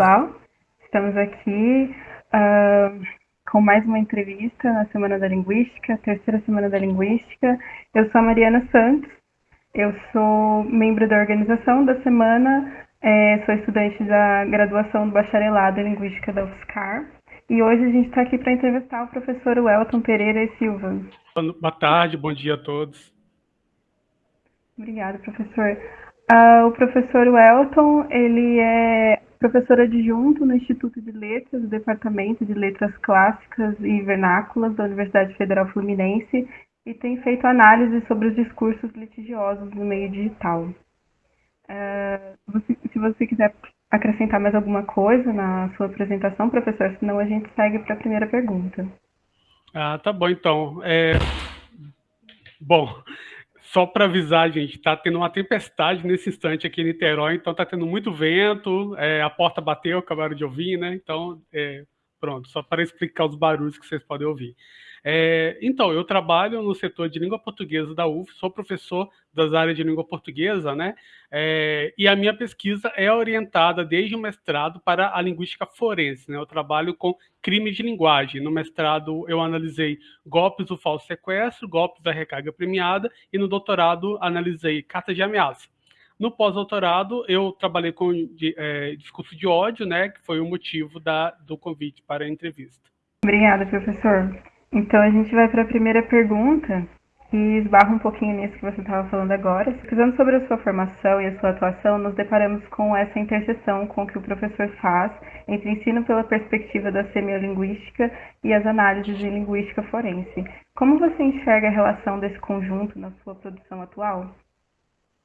pessoal. Estamos aqui uh, com mais uma entrevista na Semana da Linguística, terceira Semana da Linguística. Eu sou a Mariana Santos, eu sou membro da organização da semana, é, sou estudante da graduação do bacharelado em Linguística da UFSCar. E hoje a gente está aqui para entrevistar o professor Welton Pereira e Silva. Boa tarde, bom dia a todos. Obrigada, professor. Uh, o professor Welton, ele é professor adjunto no Instituto de Letras, do Departamento de Letras Clássicas e Vernáculas da Universidade Federal Fluminense e tem feito análise sobre os discursos litigiosos no meio digital. Uh, você, se você quiser acrescentar mais alguma coisa na sua apresentação, professor, senão a gente segue para a primeira pergunta. Ah, tá bom, então. É... Bom, só para avisar, gente, está tendo uma tempestade nesse instante aqui em Niterói, então está tendo muito vento, é, a porta bateu, acabaram de ouvir, né? Então, é, pronto, só para explicar os barulhos que vocês podem ouvir. É, então, eu trabalho no setor de língua portuguesa da UF, sou professor das áreas de língua portuguesa, né? É, e a minha pesquisa é orientada desde o mestrado para a linguística forense, né? Eu trabalho com crime de linguagem. No mestrado, eu analisei golpes do falso sequestro, golpes da recarga premiada, e no doutorado, analisei cartas de ameaça. No pós-doutorado, eu trabalhei com de, é, discurso de ódio, né? Que foi o motivo da, do convite para a entrevista. Obrigada, professor. Então a gente vai para a primeira pergunta, que esbarra um pouquinho nisso que você estava falando agora. Pesquisando sobre a sua formação e a sua atuação, nos deparamos com essa interseção com que o professor faz entre ensino pela perspectiva da semiolinguística e as análises em linguística forense. Como você enxerga a relação desse conjunto na sua produção atual?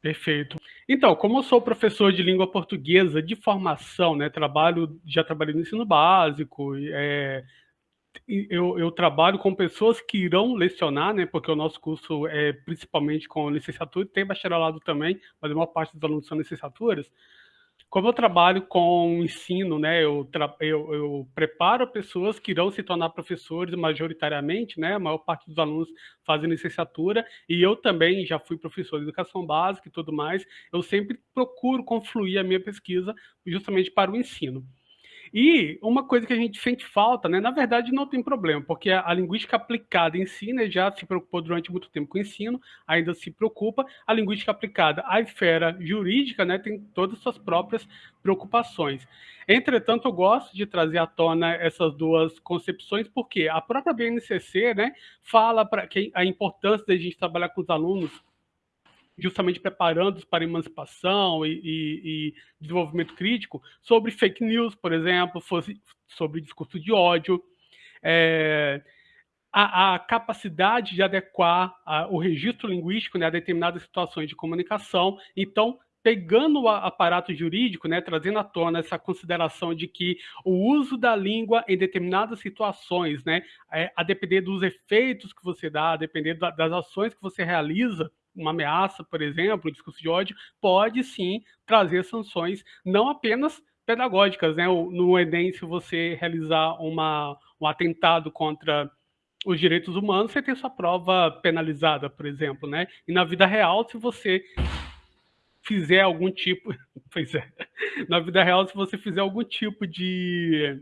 Perfeito. Então, como eu sou professor de língua portuguesa de formação, né, trabalho, já trabalhei no ensino básico, é, eu, eu, trabalho com pessoas que irão lecionar, né, porque o nosso curso é principalmente com licenciatura, tem bacharelado também, mas a maior parte dos alunos são licenciaturas. Como eu trabalho com ensino, né, eu, eu, eu, preparo pessoas que irão se tornar professores majoritariamente, né, a maior parte dos alunos fazem licenciatura, e eu também já fui professor de educação básica e tudo mais, eu sempre procuro confluir a minha pesquisa justamente para o ensino. E uma coisa que a gente sente falta, né, na verdade não tem problema, porque a, a linguística aplicada em si né, já se preocupou durante muito tempo com o ensino, ainda se preocupa. A linguística aplicada à esfera jurídica né, tem todas as suas próprias preocupações. Entretanto, eu gosto de trazer à tona essas duas concepções, porque a própria BNCC né, fala para a importância da gente trabalhar com os alunos justamente preparando-os para emancipação e, e, e, desenvolvimento crítico, sobre fake news, por exemplo, sobre discurso de ódio, é, a, a, capacidade de adequar a, o registro linguístico né, a determinadas situações de comunicação. Então, pegando o aparato jurídico, né, trazendo à tona essa consideração de que o uso da língua em determinadas situações, né, é, a depender dos efeitos que você dá, a depender da, das ações que você realiza, uma ameaça, por exemplo, um discurso de ódio, pode sim trazer sanções não apenas pedagógicas, né? No Enem, se você realizar uma, um atentado contra os direitos humanos, você tem sua prova penalizada, por exemplo, né? E na vida real, se você fizer algum tipo, pois é, na vida real, se você fizer algum tipo de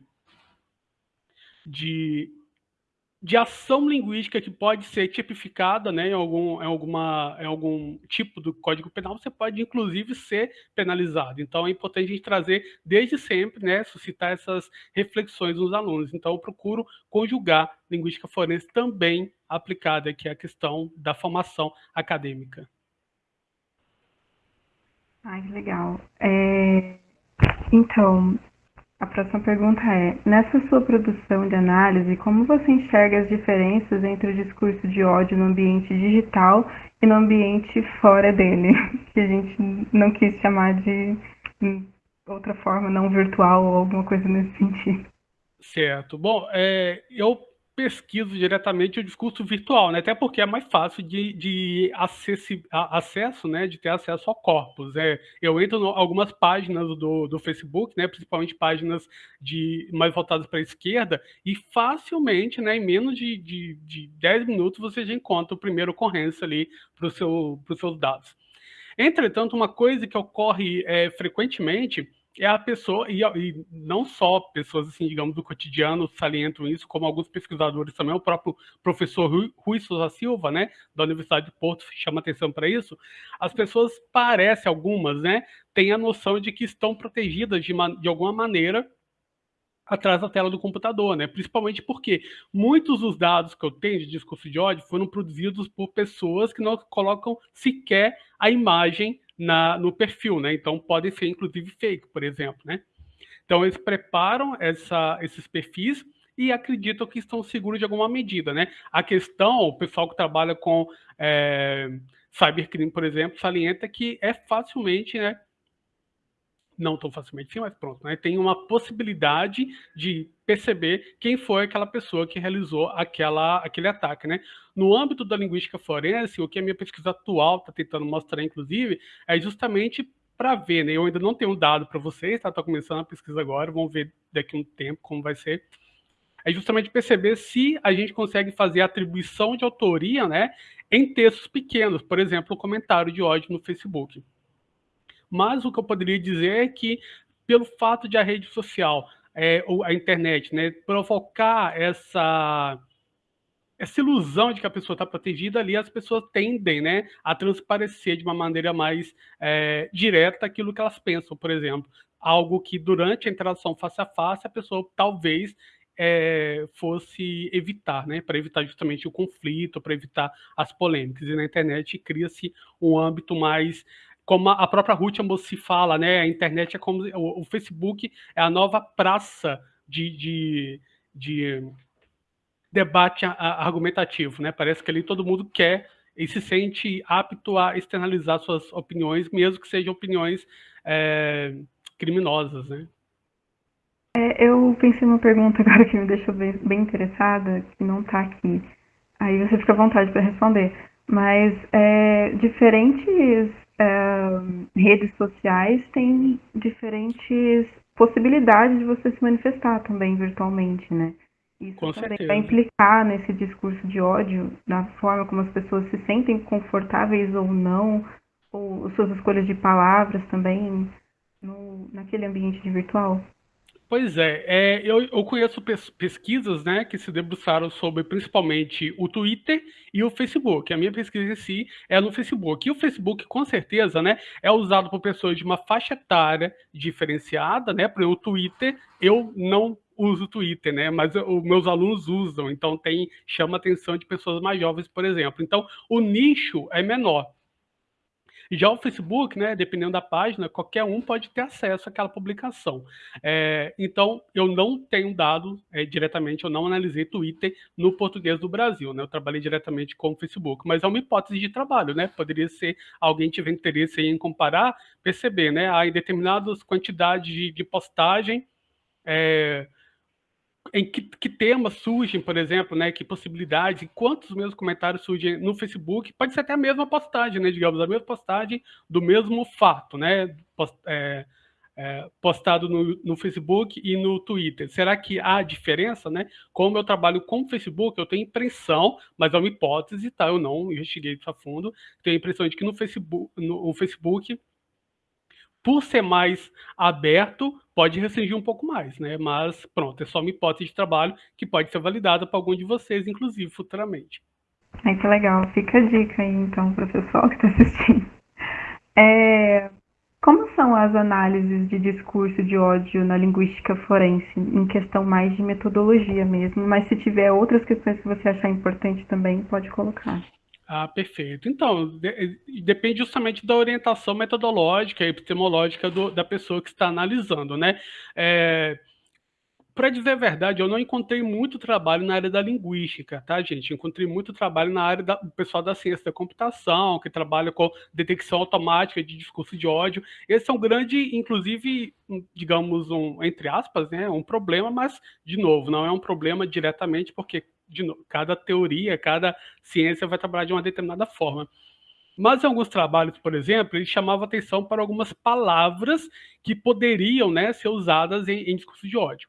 de de ação linguística que pode ser tipificada né, em, algum, em, alguma, em algum tipo do Código Penal, você pode, inclusive, ser penalizado. Então, é importante a gente trazer, desde sempre, né, suscitar essas reflexões nos alunos. Então, eu procuro conjugar linguística forense também aplicada aqui à questão da formação acadêmica. Ai, legal. É... Então, a próxima pergunta é: nessa sua produção de análise, como você enxerga as diferenças entre o discurso de ódio no ambiente digital e no ambiente fora dele, que a gente não quis chamar de outra forma, não virtual ou alguma coisa nesse sentido? Certo. Bom, é, eu pesquiso diretamente o discurso virtual, né? até porque é mais fácil de, de a, acesso, né? de ter acesso ao corpus. É, eu entro em algumas páginas do, do Facebook, né? principalmente páginas de, mais voltadas para a esquerda, e facilmente, né? em menos de, de, de 10 minutos, você já encontra o primeiro ocorrência ali para seu, os seus dados. Entretanto, uma coisa que ocorre é, frequentemente é a pessoa, e, e, não só pessoas, assim, digamos, do cotidiano salientam isso, como alguns pesquisadores também, o próprio professor Rui, Rui Souza Silva, né, da Universidade de Porto, chama atenção para isso, as pessoas parecem, algumas, né, têm a noção de que estão protegidas de, de alguma maneira atrás da tela do computador, né? Principalmente porque muitos dos dados que eu tenho de discurso de ódio foram produzidos por pessoas que não colocam sequer a imagem na, no perfil, né? Então podem ser inclusive fake, por exemplo, né? Então eles preparam essa, esses perfis e acreditam que estão seguros de alguma medida, né? A questão, o pessoal que trabalha com é, cybercrime, por exemplo, salienta que é facilmente, né? Não tão facilmente sim, mas pronto, né? Tem uma possibilidade de perceber quem foi aquela pessoa que realizou aquela, aquele ataque, né? No âmbito da linguística forense, o que a minha pesquisa atual está tentando mostrar, inclusive, é justamente para ver, né? Eu ainda não tenho dado para vocês, tá? Estou começando a pesquisa agora, vamos ver daqui a um tempo como vai ser. É justamente perceber se a gente consegue fazer atribuição de autoria, né? Em textos pequenos, por exemplo, o comentário de ódio no Facebook. Mas o que eu poderia dizer é que, pelo fato de a rede social, é, ou a internet, né, provocar essa essa ilusão de que a pessoa está protegida ali, as pessoas tendem né, a transparecer de uma maneira mais é, direta aquilo que elas pensam, por exemplo. Algo que durante a interação face a face a pessoa talvez é, fosse evitar, né, para evitar justamente o conflito, para evitar as polêmicas. E na internet cria-se um âmbito mais como a própria Ruth se fala, né? A internet é como o, o Facebook é a nova praça de, de, de debate argumentativo, né? Parece que ali todo mundo quer e se sente apto a externalizar suas opiniões, mesmo que sejam opiniões é, criminosas, né? É, eu pensei numa pergunta agora que me deixou bem, bem interessada, que não está aqui. Aí você fica à vontade para responder. Mas é, diferentes redes sociais têm diferentes possibilidades de você se manifestar também virtualmente, né? Isso Com também certeza. vai implicar nesse discurso de ódio, na forma como as pessoas se sentem confortáveis ou não, ou suas escolhas de palavras também no, naquele ambiente de virtual. Pois é, é eu, eu, conheço pesquisas né, que se debruçaram sobre principalmente o Twitter e o Facebook. A minha pesquisa em si é no Facebook. E o Facebook, com certeza, né, é usado por pessoas de uma faixa etária diferenciada, né? Para o Twitter, eu não uso o Twitter, né? Mas os meus alunos usam, então tem chama a atenção de pessoas mais jovens, por exemplo. Então, o nicho é menor. Já o Facebook, né, dependendo da página, qualquer um pode ter acesso àquela publicação. É, então, eu não tenho dado é, diretamente, eu não analisei Twitter no português do Brasil, né? Eu trabalhei diretamente com o Facebook, mas é uma hipótese de trabalho, né? Poderia ser alguém tiver interesse em comparar, perceber, né? Há determinadas quantidades de, de postagem, é, em que, que, temas surgem, por exemplo, né, que possibilidades, e quantos meus comentários surgem no Facebook, pode ser até a mesma postagem, né, digamos, a mesma postagem do mesmo fato, né, post, é, é, postado no, no, Facebook e no Twitter. Será que há diferença, né? Como eu trabalho com o Facebook, eu tenho impressão, mas é uma hipótese, tá? Eu não investiguei isso a fundo, tenho a impressão de que no Facebook, no Facebook por ser mais aberto, pode restringir um pouco mais, né? Mas pronto, é só uma hipótese de trabalho que pode ser validada para algum de vocês, inclusive futuramente. Ai, que legal. Fica a dica aí, então, para o pessoal que está assistindo. É, como são as análises de discurso de ódio na linguística forense, em questão mais de metodologia mesmo? Mas se tiver outras questões que você achar importante também, pode colocar. Ah, perfeito. Então, de, depende justamente da orientação metodológica e epistemológica do, da pessoa que está analisando, né? É, para dizer a verdade, eu não encontrei muito trabalho na área da linguística, tá, gente? Encontrei muito trabalho na área do pessoal da ciência da computação, que trabalha com detecção automática de discurso de ódio. Esse é um grande, inclusive, digamos, um, entre aspas, né, um problema, mas, de novo, não é um problema diretamente, porque de cada teoria, cada ciência vai trabalhar de uma determinada forma. Mas em alguns trabalhos, por exemplo, ele chamava atenção para algumas palavras que poderiam né, ser usadas em, em discurso de ódio.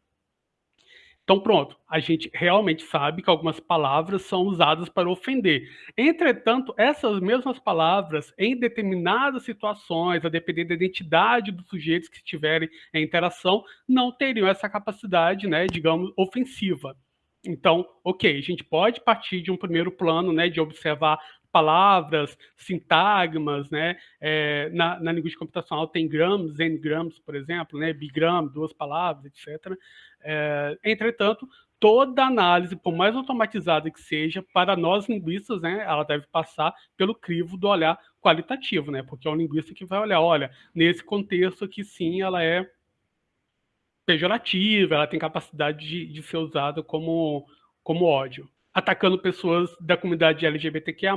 Então, pronto, a gente realmente sabe que algumas palavras são usadas para ofender. Entretanto, essas mesmas palavras, em determinadas situações, a depender da identidade dos sujeitos que estiverem em interação, não teriam essa capacidade, né, digamos, ofensiva. Então, ok, a gente pode partir de um primeiro plano, né, de observar palavras, sintagmas, né? É, na, na linguística computacional tem grams, n-grams, por exemplo, né? bigram, duas palavras, etc. É, entretanto, toda análise, por mais automatizada que seja, para nós linguistas, né, ela deve passar pelo crivo do olhar qualitativo, né? Porque é um linguista que vai olhar, olha, nesse contexto aqui sim, ela é pejorativa, ela tem capacidade de, de ser usada como, como ódio atacando pessoas da comunidade LGBTQIA+,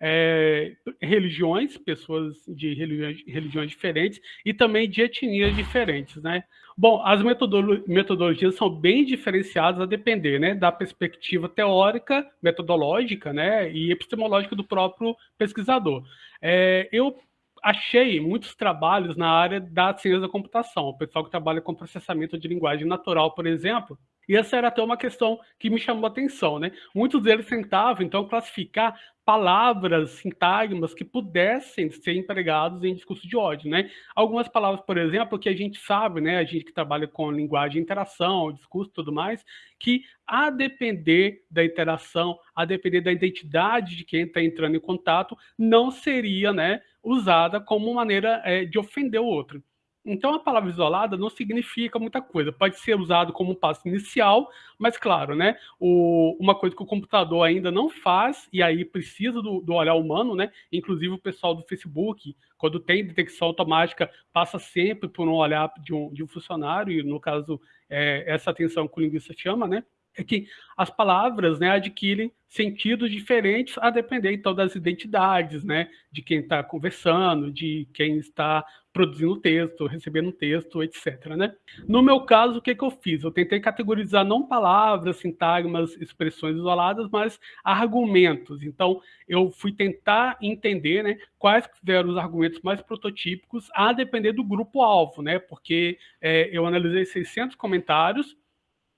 é, religiões, pessoas de religiões, religiões, diferentes e também de etnias diferentes, né? Bom, as metodolo metodologias são bem diferenciadas a depender, né, da perspectiva teórica, metodológica, né, e epistemológica do próprio pesquisador. É, eu achei muitos trabalhos na área da ciência da computação, o pessoal que trabalha com processamento de linguagem natural, por exemplo, e essa era até uma questão que me chamou a atenção, né? Muitos deles tentavam, então, classificar palavras, sintagmas que pudessem ser empregados em discurso de ódio, né? Algumas palavras, por exemplo, que a gente sabe, né, a gente que trabalha com linguagem, interação, discurso e tudo mais, que a depender da interação, a depender da identidade de quem está entrando em contato, não seria, né, usada como maneira é, de ofender o outro. Então, a palavra isolada não significa muita coisa. Pode ser usado como um passo inicial, mas, claro, né, o, uma coisa que o computador ainda não faz, e aí precisa do, do olhar humano, né? Inclusive o pessoal do Facebook, quando tem detecção automática, passa sempre por um olhar de um, de um funcionário, e no caso, é, essa atenção que o linguista chama, né? É que as palavras né, adquirem sentidos diferentes a depender, então, das identidades, né, de quem está conversando, de quem está produzindo o texto, recebendo o texto, etc. Né? No meu caso, o que, que eu fiz? Eu tentei categorizar não palavras, sintagmas, expressões isoladas, mas argumentos. Então, eu fui tentar entender né, quais eram os argumentos mais prototípicos a depender do grupo-alvo, né? porque é, eu analisei 600 comentários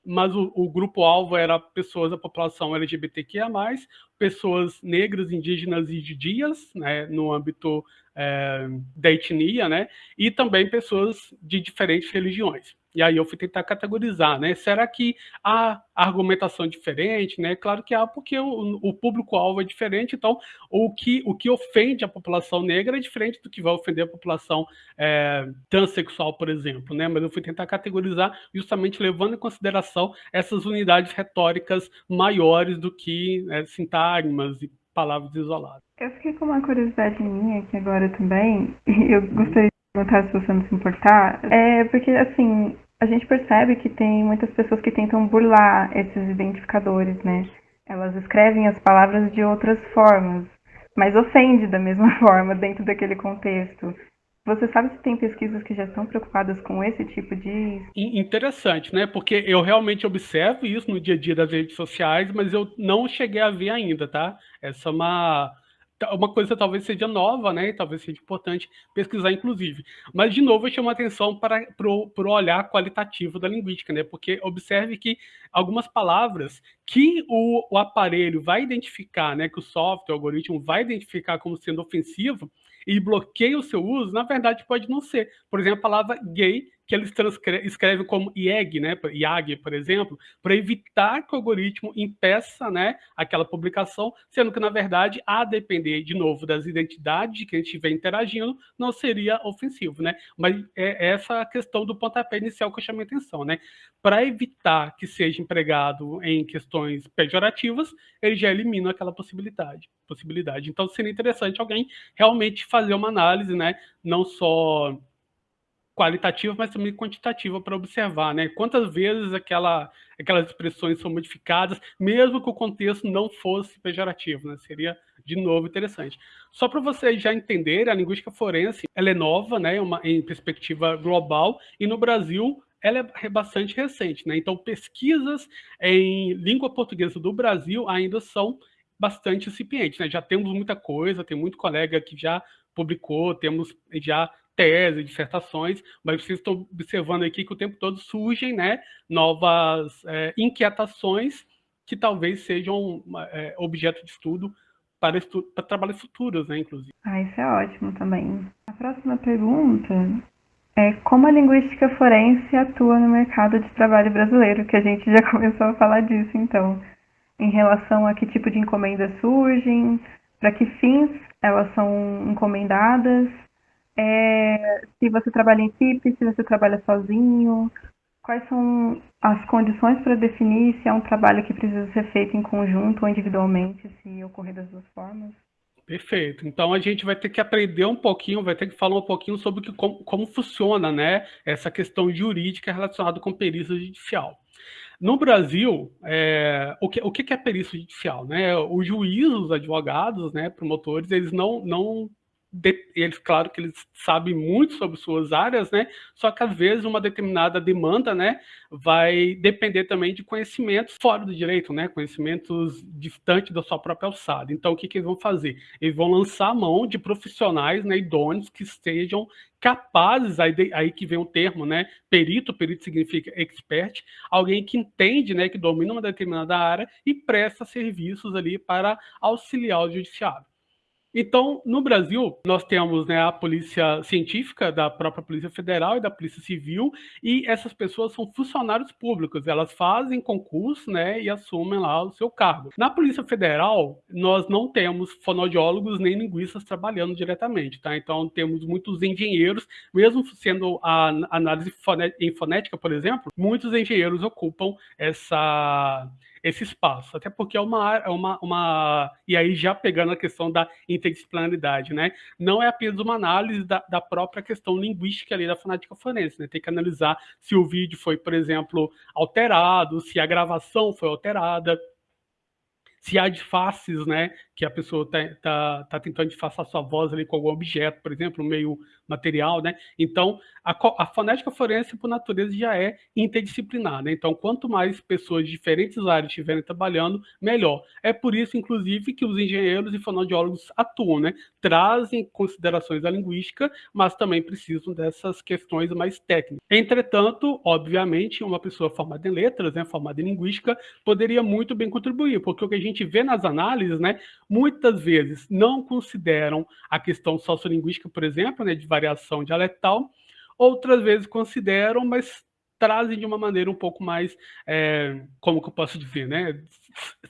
mas o, o grupo-alvo era pessoas da população LGBTQIA+, pessoas negras, indígenas e judias, né, no âmbito é, da etnia, né, e também pessoas de diferentes religiões. E aí eu fui tentar categorizar, né? Será que há argumentação diferente, né? Claro que há, porque o, o público-alvo é diferente, então o que, o que ofende a população negra é diferente do que vai ofender a população é, transexual, por exemplo, né? Mas eu fui tentar categorizar justamente levando em consideração essas unidades retóricas maiores do que né, sintagmas e palavras isoladas. Eu fiquei com uma curiosidade minha aqui agora também, e eu gostaria perguntar se você não se importar, é porque, assim, a gente percebe que tem muitas pessoas que tentam burlar esses identificadores, né? Elas escrevem as palavras de outras formas, mas ofende da mesma forma dentro daquele contexto. Você sabe se tem pesquisas que já estão preocupadas com esse tipo de. Interessante, né? Porque eu realmente observo isso no dia a dia das redes sociais, mas eu não cheguei a ver ainda, tá? Essa é uma uma coisa talvez seja nova, né? Talvez seja importante pesquisar, inclusive. Mas, de novo, eu chamo a atenção para, o olhar qualitativo da linguística, né? Porque observe que algumas palavras que o, o aparelho vai identificar, né? Que o software, o algoritmo vai identificar como sendo ofensivo e bloqueia o seu uso, na verdade pode não ser. Por exemplo, a palavra gay que eles escrevem como IEG, né, IAG, por exemplo, para evitar que o algoritmo impeça né, aquela publicação, sendo que, na verdade, a depender, de novo, das identidades de quem estiver interagindo, não seria ofensivo. Né? Mas é essa a questão do pontapé inicial que eu chamei a atenção. Né? Para evitar que seja empregado em questões pejorativas, ele já elimina aquela possibilidade. possibilidade. Então, seria interessante alguém realmente fazer uma análise, né, não só qualitativa, mas também quantitativa para observar, né? Quantas vezes aquela, aquelas expressões são modificadas, mesmo que o contexto não fosse pejorativo, né? Seria, de novo, interessante. Só para vocês já entenderem, a linguística forense, ela é nova, né? Uma, em perspectiva global, e no Brasil ela é bastante recente, né? Então, pesquisas em língua portuguesa do Brasil ainda são bastante incipientes, né? Já temos muita coisa, tem muito colega que já publicou, temos já tese, dissertações, mas vocês estão observando aqui que o tempo todo surgem né, novas é, inquietações que talvez sejam é, objeto de estudo para, estu para trabalhos futuros, né, inclusive. Ah, isso é ótimo também. A próxima pergunta é como a linguística forense atua no mercado de trabalho brasileiro, que a gente já começou a falar disso, então, em relação a que tipo de encomendas surgem, para que fins elas são encomendadas, é, se você trabalha em equipe, se você trabalha sozinho, quais são as condições para definir se é um trabalho que precisa ser feito em conjunto ou individualmente, se ocorrer das duas formas? Perfeito. Então a gente vai ter que aprender um pouquinho, vai ter que falar um pouquinho sobre que, como, como funciona né, essa questão jurídica relacionada com perícia judicial. No Brasil, é, o, que, o que é perícia judicial? Né? Os juízes, os advogados, né, promotores, eles não, não eles, claro que eles sabem muito sobre suas áreas, né? Só que às vezes uma determinada demanda, né, vai depender também de conhecimentos fora do direito, né? Conhecimentos distantes da sua própria alçada. Então, o que, que eles vão fazer? Eles vão lançar a mão de profissionais, né, idôneos que estejam capazes, aí, aí que vem o termo, né? Perito, perito significa expert, alguém que entende, né, que domina uma determinada área e presta serviços ali para auxiliar o judiciário. Então, no Brasil, nós temos né, a polícia científica da própria Polícia Federal e da Polícia Civil, e essas pessoas são funcionários públicos, elas fazem concurso né, e assumem lá o seu cargo. Na Polícia Federal, nós não temos fonoaudiólogos nem linguistas trabalhando diretamente, tá? Então, temos muitos engenheiros, mesmo sendo a análise em fonética, por exemplo, muitos engenheiros ocupam essa esse espaço, até porque é uma, é uma, uma e aí já pegando a questão da interdisciplinaridade, né? Não é apenas uma análise da, da própria questão linguística ali da fonética forense, né? Tem que analisar se o vídeo foi, por exemplo, alterado, se a gravação foi alterada, se há disfarces, né, que a pessoa está tá, tá tentando disfarçar sua voz ali com algum objeto, por exemplo, meio material, né? Então, a, a, fonética forense, por natureza, já é interdisciplinar, né? Então, quanto mais pessoas de diferentes áreas estiverem trabalhando, melhor. É por isso, inclusive, que os engenheiros e fonoaudiólogos atuam, né? Trazem considerações da linguística, mas também precisam dessas questões mais técnicas. Entretanto, obviamente, uma pessoa formada em letras, né, formada em linguística, poderia muito bem contribuir, porque o que a gente vê nas análises, né, muitas vezes não consideram a questão sociolinguística, por exemplo, né, de variação dialetal, outras vezes consideram, mas trazem de uma maneira um pouco mais, é, como que eu posso dizer, né?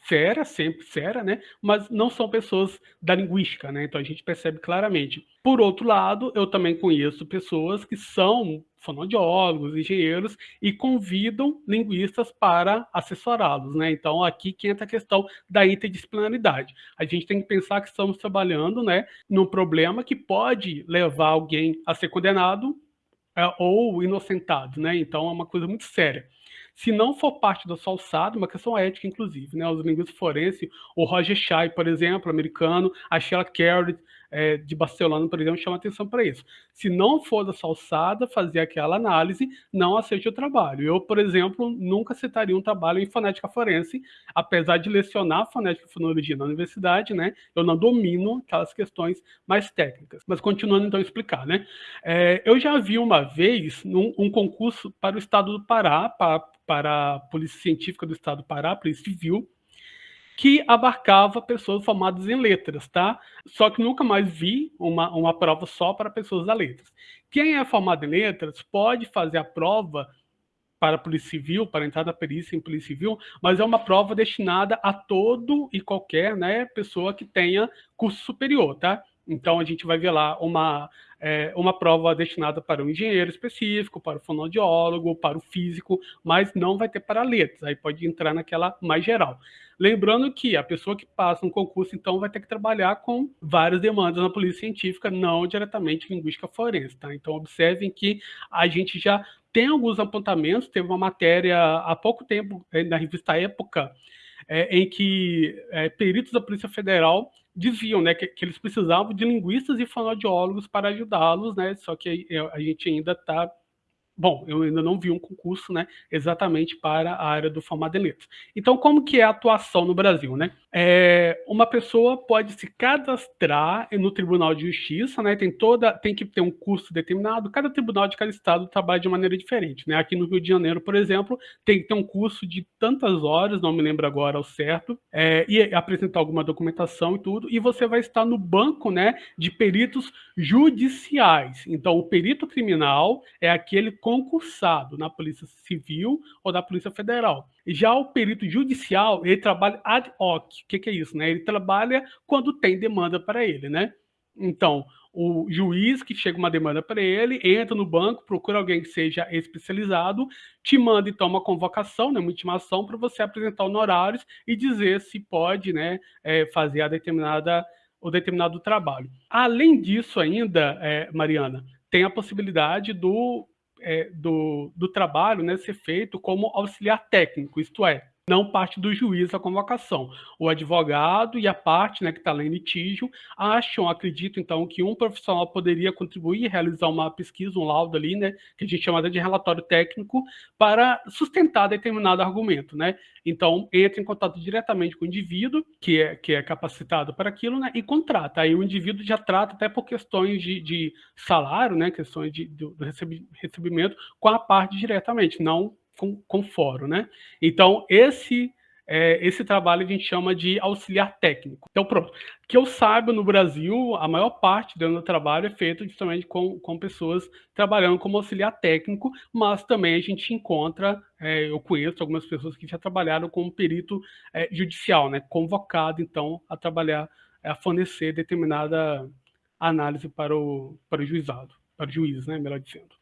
Séria, sempre séria, né? Mas não são pessoas da linguística, né? Então a gente percebe claramente. Por outro lado, eu também conheço pessoas que são fonoaudiólogos, engenheiros e convidam linguistas para assessorá-los, né? Então aqui que entra a questão da interdisciplinaridade. A gente tem que pensar que estamos trabalhando, né, num problema que pode levar alguém a ser condenado é, ou inocentado, né? Então é uma coisa muito séria. Se não for parte da sua alçada, uma questão ética, inclusive, né? Os linguistas forenses, o Roger Shai, por exemplo, americano, a Sheila Carey, é, de Barcelona, por exemplo, chama atenção para isso. Se não for da alçada fazer aquela análise, não aceite o trabalho. Eu, por exemplo, nunca citaria um trabalho em fonética forense, apesar de lecionar fonética e fonologia na universidade, né? Eu não domino aquelas questões mais técnicas. Mas continuando então a explicar, né? É, eu já vi uma vez num, um concurso para o estado do Pará, para para a Polícia Científica do Estado do Pará, Polícia Civil, que abarcava pessoas formadas em letras, tá? Só que nunca mais vi uma, uma prova só para pessoas da letras. Quem é formado em letras pode fazer a prova para a Polícia Civil, para entrar na perícia em Polícia Civil, mas é uma prova destinada a todo e qualquer né, pessoa que tenha curso superior, tá? Então a gente vai ver lá uma, é, uma prova destinada para o engenheiro específico, para o fonoaudiólogo, para o físico, mas não vai ter para letras, aí pode entrar naquela mais geral. Lembrando que a pessoa que passa um concurso, então, vai ter que trabalhar com várias demandas na polícia científica, não diretamente linguística forense, tá? Então, observem que a gente já tem alguns apontamentos, teve uma matéria há pouco tempo, eh, na revista Época, é, em que é, peritos da Polícia Federal diziam né, que, que, eles precisavam de linguistas e fonoaudiólogos para ajudá-los, né, só que a, a gente ainda está bom, eu ainda não vi um concurso, né, exatamente para a área do formado em letras. Então, como que é a atuação no Brasil, né? É, uma pessoa pode se cadastrar no Tribunal de Justiça, né? Tem toda, tem que ter um curso determinado. Cada tribunal de cada estado trabalha de maneira diferente, né? Aqui no Rio de Janeiro, por exemplo, tem que ter um curso de tantas horas, não me lembro agora ao certo, é, e apresentar alguma documentação e tudo. E você vai estar no banco, né, de peritos judiciais. Então, o perito criminal é aquele concursado na Polícia Civil ou da Polícia Federal. Já o perito judicial, ele trabalha ad hoc. O que, que é isso? Né? Ele trabalha quando tem demanda para ele, né? Então, o juiz que chega uma demanda para ele, entra no banco, procura alguém que seja especializado, te manda então uma convocação, né, uma intimação para você apresentar honorários e dizer se pode né, é, fazer a determinada, o determinado trabalho. Além disso ainda, é, Mariana, tem a possibilidade do é, do, do trabalho né, ser feito como auxiliar técnico, isto é, não parte do juiz a convocação. O advogado e a parte né, que está lá em litígio acham, acreditam, então, que um profissional poderia contribuir, realizar uma pesquisa, um laudo ali, né, que a gente chama de relatório técnico, para sustentar determinado argumento. Né? Então, entra em contato diretamente com o indivíduo, que é, que é capacitado para aquilo, né, e contrata. Aí o indivíduo já trata até por questões de, de salário, né, questões de, do, do recebimento, com a parte diretamente, não com, com fórum, né? Então, esse é, esse trabalho a gente chama de auxiliar técnico. Então, pronto. Que eu saiba, no Brasil, a maior parte do meu trabalho é feito justamente com, com pessoas trabalhando como auxiliar técnico, mas também a gente encontra, é, eu conheço algumas pessoas que já trabalharam como perito é, judicial, né? Convocado, então, a trabalhar, a fornecer determinada análise para o, para o juizado, para o juiz, né? Melhor dizendo.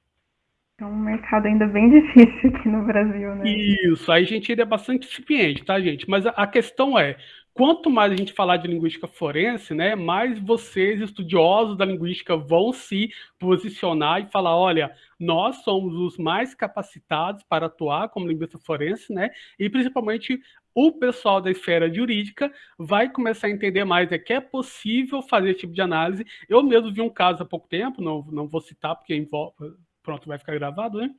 É um mercado ainda bem difícil aqui no Brasil, né? Isso, aí a gente ainda é bastante incipiente, tá, gente? Mas a, a questão é, quanto mais a gente falar de linguística forense, né, mais vocês, estudiosos da linguística, vão se posicionar e falar, olha, nós somos os mais capacitados para atuar como linguista forense, né, e principalmente o pessoal da esfera jurídica vai começar a entender mais é que é possível fazer esse tipo de análise. Eu mesmo vi um caso há pouco tempo, não, não vou citar porque envolve, pronto, vai ficar gravado, né?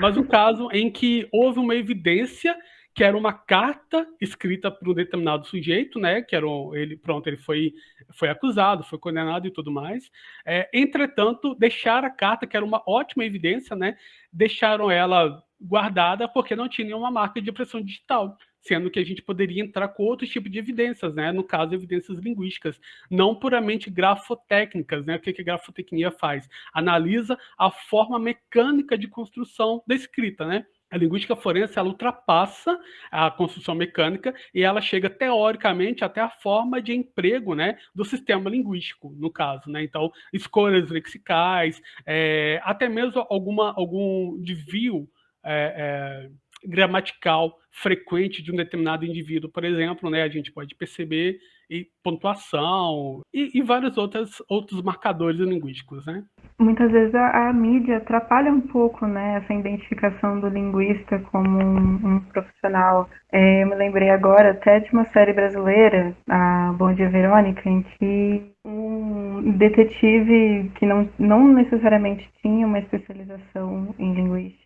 Mas um caso em que houve uma evidência que era uma carta escrita por um determinado sujeito, né? Que era um, ele, pronto, ele foi, foi acusado, foi condenado e tudo mais. É, entretanto, deixaram a carta, que era uma ótima evidência, né? Deixaram ela guardada porque não tinha nenhuma marca de impressão digital sendo que a gente poderia entrar com outro tipo de evidências, né? No caso, evidências linguísticas, não puramente grafotécnicas, né? O que, que a grafotecnia faz? Analisa a forma mecânica de construção da escrita, né? A linguística forense ela ultrapassa a construção mecânica e ela chega teoricamente até a forma de emprego, né, do sistema linguístico, no caso, né? Então, escolhas lexicais, é, até mesmo alguma algum desvio é, é, gramatical frequente de um determinado indivíduo, por exemplo, né, a gente pode perceber e pontuação e, e vários outros, outros marcadores linguísticos, né? Muitas vezes a, a, mídia atrapalha um pouco, né, essa identificação do linguista como um, um profissional. É, eu me lembrei agora até de uma série brasileira, a Bom Dia Verônica, em que um detetive que não, não necessariamente tinha uma especialização em linguística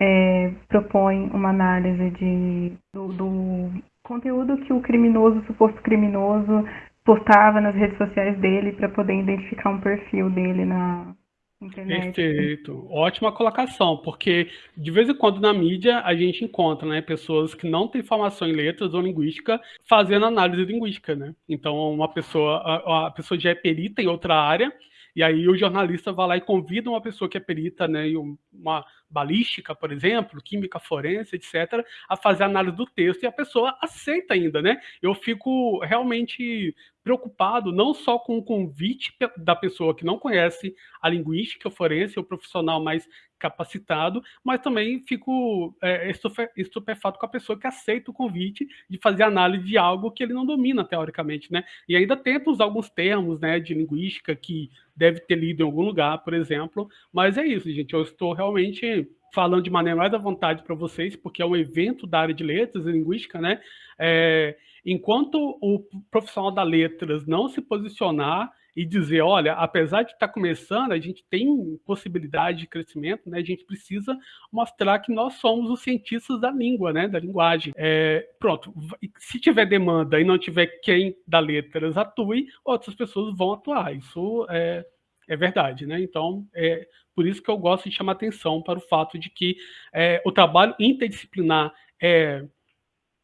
é, propõe uma análise de, do, do conteúdo que o criminoso, o suposto criminoso, postava nas redes sociais dele para poder identificar um perfil dele na internet. Perfeito. Ótima colocação, porque de vez em quando na mídia a gente encontra né, pessoas que não têm formação em letras ou linguística fazendo análise linguística. Né? Então, uma pessoa, a, a pessoa já é perita em outra área, e aí o jornalista vai lá e convida uma pessoa que é perita né, em uma balística, por exemplo, química forense, etc., a fazer análise do texto e a pessoa aceita ainda, né? Eu fico realmente preocupado não só com o convite da pessoa que não conhece a linguística forense, o profissional mais capacitado, mas também fico é, estupefato com a pessoa que aceita o convite de fazer análise de algo que ele não domina teoricamente, né? E ainda tenta usar alguns termos, né, de linguística que deve ter lido em algum lugar, por exemplo, mas é isso, gente, eu estou realmente falando de maneira mais à vontade para vocês, porque é um evento da área de letras e linguística, né? É, enquanto o profissional da letras não se posicionar e dizer, olha, apesar de estar tá começando, a gente tem possibilidade de crescimento, né? A gente precisa mostrar que nós somos os cientistas da língua, né? Da linguagem. É, pronto, se tiver demanda e não tiver quem da letras atue, outras pessoas vão atuar. Isso é, é verdade, né? Então, é por isso que eu gosto de chamar atenção para o fato de que é, o trabalho interdisciplinar é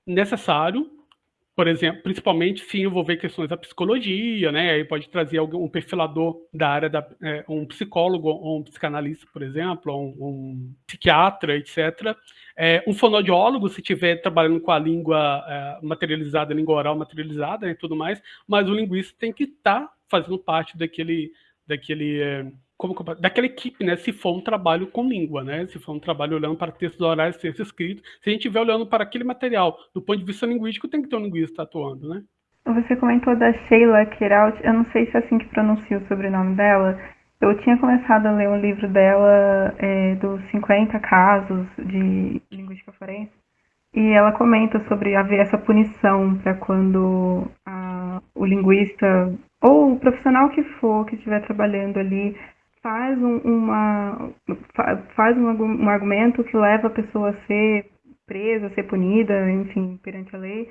necessário, por exemplo, principalmente se envolver questões da psicologia, né? Aí pode trazer algum, um perfilador da área da é, um psicólogo, ou um psicanalista, por exemplo, ou um, um psiquiatra, etc. É, um fonoaudiólogo, se estiver trabalhando com a língua é, materializada, língua oral materializada e tudo mais, mas o linguista tem que estar tá fazendo parte daquele, daquele é, como, daquela equipe, né? Se for um trabalho com língua, né? Se for um trabalho olhando para textos orais, textos escritos, se a gente estiver olhando para aquele material do ponto de vista linguístico, tem que ter um linguista atuando, né? Você comentou da Sheila Keraut, eu não sei se é assim que pronuncia o sobrenome dela. Eu tinha começado a ler um livro dela é, dos 50 casos de linguística forense, e ela comenta sobre haver essa punição para quando a, o linguista ou o profissional que for que estiver trabalhando ali faz um, uma faz um, um argumento que leva a pessoa a ser presa, a ser punida, enfim, perante a lei,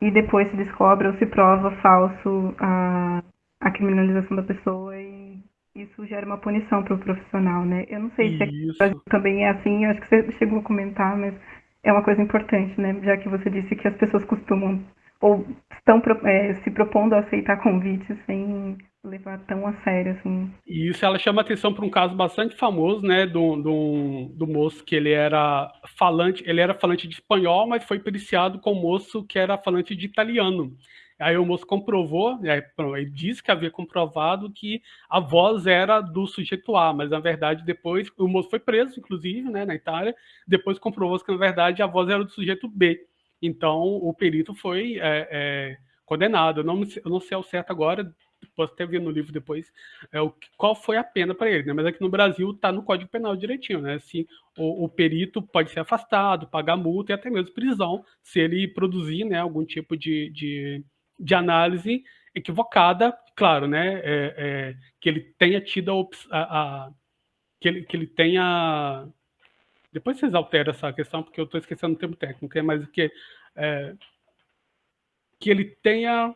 e depois se descobre ou se prova falso a, a criminalização da pessoa e isso gera uma punição para o profissional, né? Eu não sei isso. se também é assim, eu acho que você chegou a comentar, mas é uma coisa importante, né? Já que você disse que as pessoas costumam ou estão é, se propondo a aceitar convites sem levar tão a sério, assim. E isso ela chama atenção para um caso bastante famoso, né, do, do, do, moço que ele era falante, ele era falante de espanhol, mas foi periciado com um moço que era falante de italiano. Aí o moço comprovou, ele disse que havia comprovado que a voz era do sujeito A, mas na verdade depois, o moço foi preso, inclusive, né, na Itália, depois comprovou que na verdade a voz era do sujeito B. Então o perito foi é, é, condenado. Eu não, eu não sei ao certo agora, posso até ver no livro depois, é, o, qual foi a pena para ele, né? Mas aqui no Brasil está no Código Penal direitinho, né? Assim, o, o, perito pode ser afastado, pagar multa e até mesmo prisão se ele produzir né, algum tipo de, de, de análise equivocada, claro, né? É, é, que ele tenha tido a, a, a, que, ele, que ele tenha depois vocês alteram essa questão, porque eu estou esquecendo o termo técnico, é mais que é, que ele tenha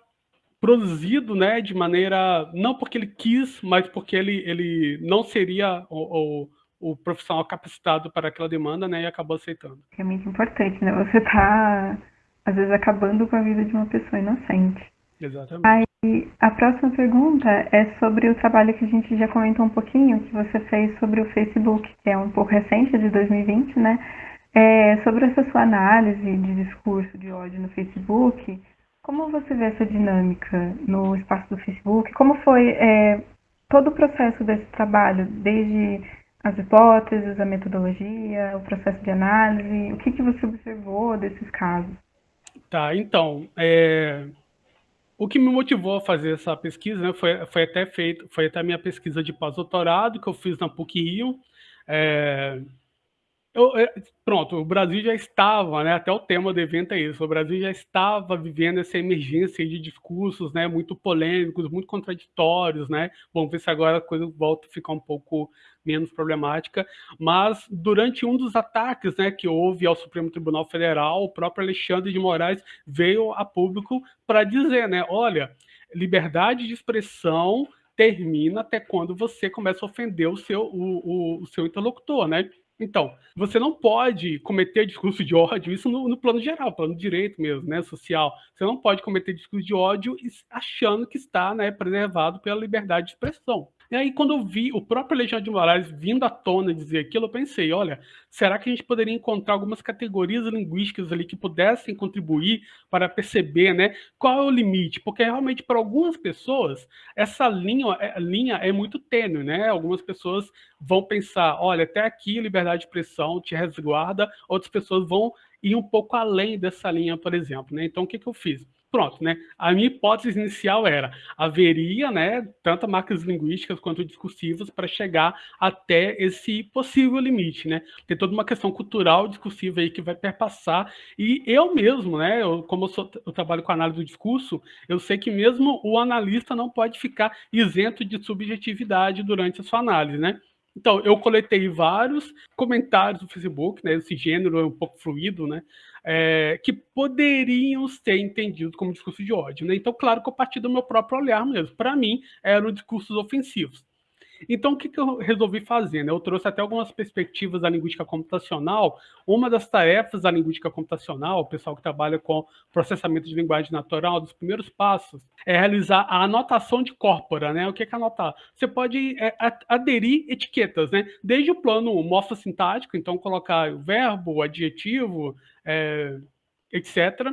produzido né, de maneira, não porque ele quis, mas porque ele, ele não seria o, o, o profissional capacitado para aquela demanda né, e acabou aceitando. É muito importante, né? Você está, às vezes, acabando com a vida de uma pessoa inocente. Exatamente. Aí, a próxima pergunta é sobre o trabalho que a gente já comentou um pouquinho, que você fez sobre o Facebook, que é um pouco recente, de 2020, né? É, sobre essa sua análise de discurso de ódio no Facebook, como você vê essa dinâmica no espaço do Facebook? Como foi é, todo o processo desse trabalho, desde as hipóteses, a metodologia, o processo de análise? O que, que você observou desses casos? Tá, então, é, o que me motivou a fazer essa pesquisa né, foi, foi até feito, foi até a minha pesquisa de pós-doutorado que eu fiz na PUC-Rio. É, eu, é, pronto, o Brasil já estava, né, até o tema do evento é isso, o Brasil já estava vivendo essa emergência de discursos né, muito polêmicos, muito contraditórios, né? Vamos ver se agora a coisa volta a ficar um pouco menos problemática, mas durante um dos ataques né, que houve ao Supremo Tribunal Federal, o próprio Alexandre de Moraes veio a público para dizer, né, olha, liberdade de expressão termina até quando você começa a ofender o seu, o, o, o seu interlocutor, né? Então, você não pode cometer discurso de ódio, isso no, no plano geral, plano direito mesmo, né, social. Você não pode cometer discurso de ódio achando que está né, preservado pela liberdade de expressão. E aí, quando eu vi o próprio Alexandre de Moraes vindo à tona dizer aquilo, eu pensei, olha, será que a gente poderia encontrar algumas categorias linguísticas ali que pudessem contribuir para perceber né, qual é o limite? Porque realmente, para algumas pessoas, essa linha, é, linha é muito tênue, né? Algumas pessoas vão pensar, olha, até aqui liberdade de expressão te resguarda, outras pessoas vão ir um pouco além dessa linha, por exemplo. Né? Então, o que, que eu fiz? Pronto, né? A minha hipótese inicial era haveria, né, tanto marcas linguísticas quanto discursivas para chegar até esse possível limite, né? Tem toda uma questão cultural discursiva aí que vai perpassar e eu mesmo, né, eu, como eu, sou, eu trabalho com análise do discurso, eu sei que mesmo o analista não pode ficar isento de subjetividade durante a sua análise, né? Então, eu coletei vários comentários no Facebook, né? Esse gênero é um pouco fluido, né? É, que poderiam ser entendidos como discurso de ódio, né? Então, claro que eu parti do meu próprio olhar mesmo. Para mim, eram discursos ofensivos. Então, o que, que eu resolvi fazer? Né? Eu trouxe até algumas perspectivas da linguística computacional. Uma das tarefas da linguística computacional, o pessoal que trabalha com processamento de linguagem natural, dos primeiros passos, é realizar a anotação de corpora. Né? O que é, que é anotar? Você pode é, aderir etiquetas, né? desde o plano morfossintático, então colocar o verbo, o adjetivo, é, etc.,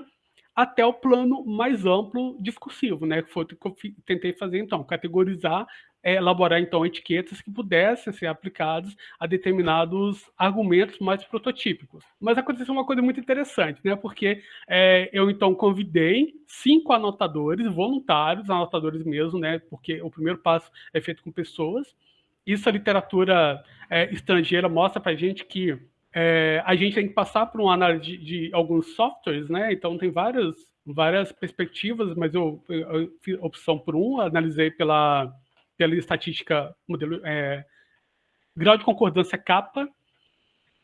até o plano mais amplo discursivo, né? Que foi o que eu tentei fazer então, categorizar é, elaborar então etiquetas que pudessem ser aplicadas a determinados argumentos mais prototípicos. Mas aconteceu uma coisa muito interessante, né? Porque é, eu então convidei cinco anotadores voluntários, anotadores mesmo, né? Porque o primeiro passo é feito com pessoas. Isso a literatura é, estrangeira mostra para a gente que é, a gente tem que passar por uma análise de, de alguns softwares, né? Então tem várias várias perspectivas, mas eu, eu, fiz opção por um, analisei pela pela estatística modelo é, grau de concordância capa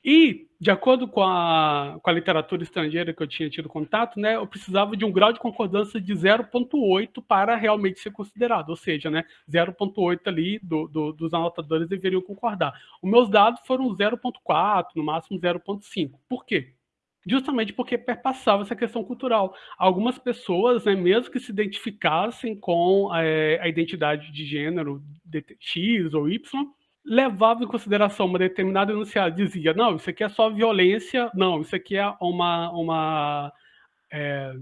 e de acordo com a, com a literatura estrangeira que eu tinha tido contato, né, eu precisava de um grau de concordância de 0.8 para realmente ser considerado, ou seja, né, 0.8 ali do, do, dos anotadores deveriam concordar. Os meus dados foram 0.4, no máximo 0.5. Por quê? justamente porque perpassava essa questão cultural. Algumas pessoas, né, mesmo que se identificassem com é, a identidade de gênero de X ou Y, levavam em consideração uma determinada enunciado, dizia, não, isso aqui é só violência, não, isso aqui é uma, uma é,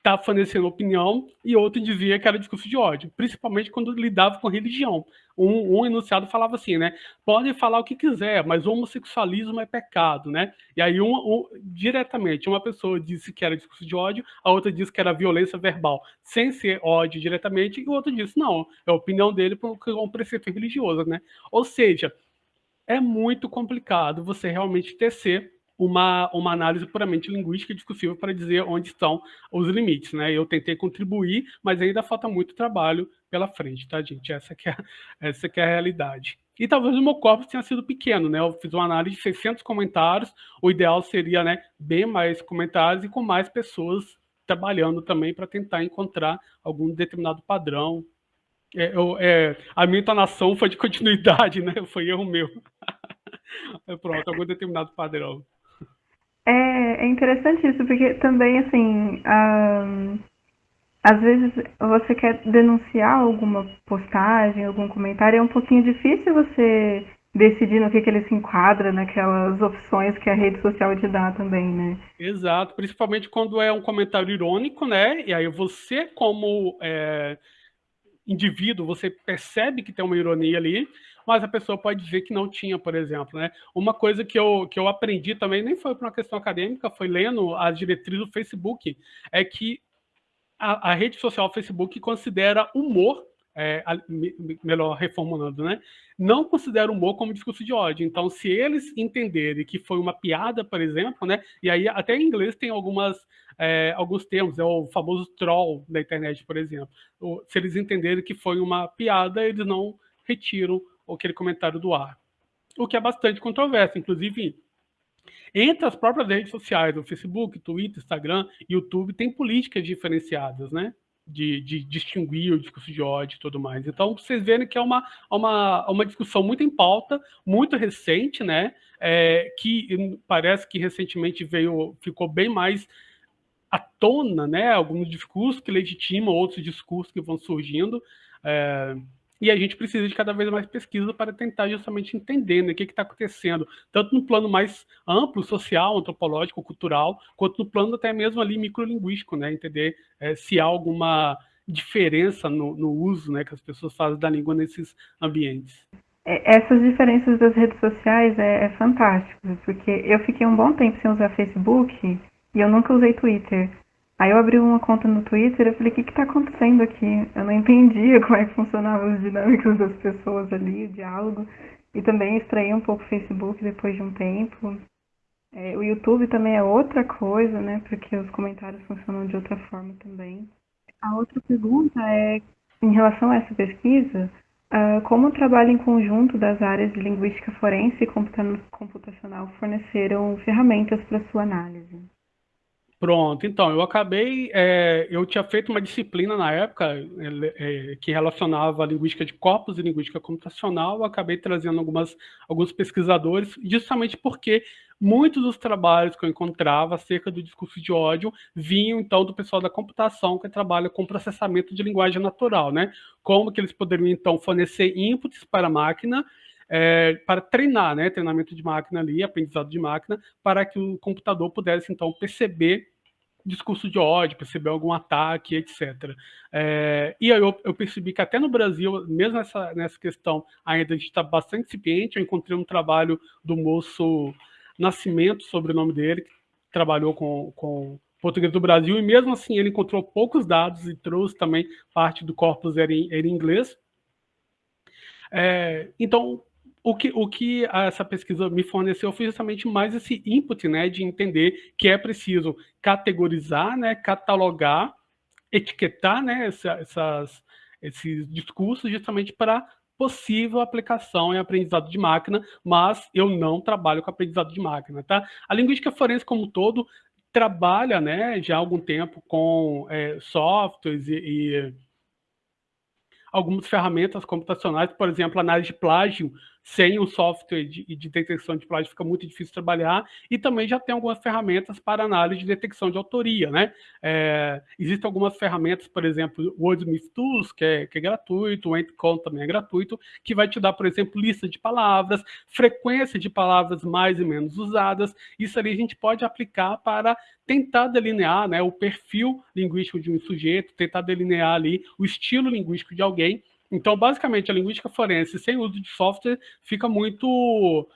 está fornecendo opinião e outro dizia que era discurso de ódio, principalmente quando lidava com religião. Um, um enunciado falava assim, né? Podem falar o que quiser, mas homossexualismo é pecado, né? E aí, um, um, diretamente, uma pessoa disse que era discurso de ódio, a outra disse que era violência verbal, sem ser ódio diretamente, e o outro disse, não, é a opinião dele é um preceito religioso, né? Ou seja, é muito complicado você realmente tecer uma, uma análise puramente linguística e discursiva para dizer onde estão os limites, né? Eu tentei contribuir, mas ainda falta muito trabalho pela frente, tá, gente? Essa que é, essa que é a realidade. E talvez o meu corpo tenha sido pequeno, né? Eu fiz uma análise de 600 comentários, o ideal seria, né, bem mais comentários e com mais pessoas trabalhando também para tentar encontrar algum determinado padrão. É, eu, é, a minha entonação foi de continuidade, né? Foi erro meu. Pronto, algum determinado padrão. É, é interessante isso, porque também, assim, um, às vezes você quer denunciar alguma postagem, algum comentário, é um pouquinho difícil você decidir no que, que ele se enquadra naquelas opções que a rede social te dá também, né? Exato, principalmente quando é um comentário irônico, né? E aí você, como é, indivíduo, você percebe que tem uma ironia ali, mas a pessoa pode dizer que não tinha, por exemplo. Né? Uma coisa que eu, que eu aprendi também, nem foi por uma questão acadêmica, foi lendo as diretrizes do Facebook, é que a, a rede social Facebook considera humor é, melhor reformulando, né? Não considera humor como discurso de ódio. Então, se eles entenderem que foi uma piada, por exemplo, né? E aí até em inglês tem algumas é, alguns termos, é o famoso troll da internet, por exemplo. Se eles entenderem que foi uma piada, eles não retiram aquele comentário do ar. O que é bastante controverso, inclusive entre as próprias redes sociais, o Facebook, Twitter, Instagram, YouTube, tem políticas diferenciadas, né? De, de, distinguir o discurso de ódio e tudo mais. Então, vocês verem que é uma, uma, uma discussão muito em pauta, muito recente, né? É, que parece que recentemente veio, ficou bem mais à tona, né? Alguns discursos que legitimam outros discursos que vão surgindo. É, e a gente precisa de cada vez mais pesquisa para tentar justamente entender né, o que está acontecendo, tanto no plano mais amplo, social, antropológico, cultural, quanto no plano até mesmo ali microlinguístico, né? Entender é, se há alguma diferença no, no, uso né, que as pessoas fazem da língua nesses ambientes. É, essas diferenças das redes sociais é, é fantástico, porque eu fiquei um bom tempo sem usar Facebook e eu nunca usei Twitter Aí eu abri uma conta no Twitter e falei, o que que tá acontecendo aqui? Eu não entendia como é que funcionavam as dinâmicas das pessoas ali, o diálogo. E também estranhei um pouco o Facebook depois de um tempo. É, o YouTube também é outra coisa, né? Porque os comentários funcionam de outra forma também. A outra pergunta é, em relação a essa pesquisa, uh, como o trabalho em conjunto das áreas de linguística forense e computacional forneceram ferramentas para sua análise? Pronto, então, eu acabei, é, eu tinha feito uma disciplina na época é, que relacionava linguística de corpos e linguística computacional, eu acabei trazendo algumas, alguns pesquisadores, justamente porque muitos dos trabalhos que eu encontrava acerca do discurso de ódio vinham, então, do pessoal da computação que trabalha com processamento de linguagem natural, né? Como que eles poderiam, então, fornecer inputs para a máquina é, para treinar, né, treinamento de máquina ali, aprendizado de máquina, para que o computador pudesse, então, perceber discurso de ódio, perceber algum ataque, etc. É, e aí eu, eu, percebi que até no Brasil, mesmo nessa, nessa questão, ainda a gente está bastante incipiente. Eu encontrei um trabalho do moço Nascimento, sobre o nome dele, que trabalhou com, com português do Brasil, e mesmo assim ele encontrou poucos dados e trouxe também parte do corpus era em, era em inglês. É, então, o que, o que essa pesquisa me forneceu foi justamente mais esse input, né, de entender que é preciso categorizar, né, catalogar, etiquetar, né, essas, esses discursos justamente para possível aplicação em aprendizado de máquina, mas eu não trabalho com aprendizado de máquina, tá? A linguística forense como um todo trabalha, né, já há algum tempo com é, softwares e, e algumas ferramentas computacionais, por exemplo, análise de plágio, sem o software de, de, detecção de plágio fica muito difícil trabalhar, e também já tem algumas ferramentas para análise de detecção de autoria, né? É, existem algumas ferramentas, por exemplo, o Wordsmith Tools, que é, que é gratuito, o Entcon também é gratuito, que vai te dar, por exemplo, lista de palavras, frequência de palavras mais e menos usadas, isso ali a gente pode aplicar para tentar delinear né, o perfil linguístico de um sujeito, tentar delinear ali o estilo linguístico de alguém, então, basicamente, a linguística forense sem uso de software fica muito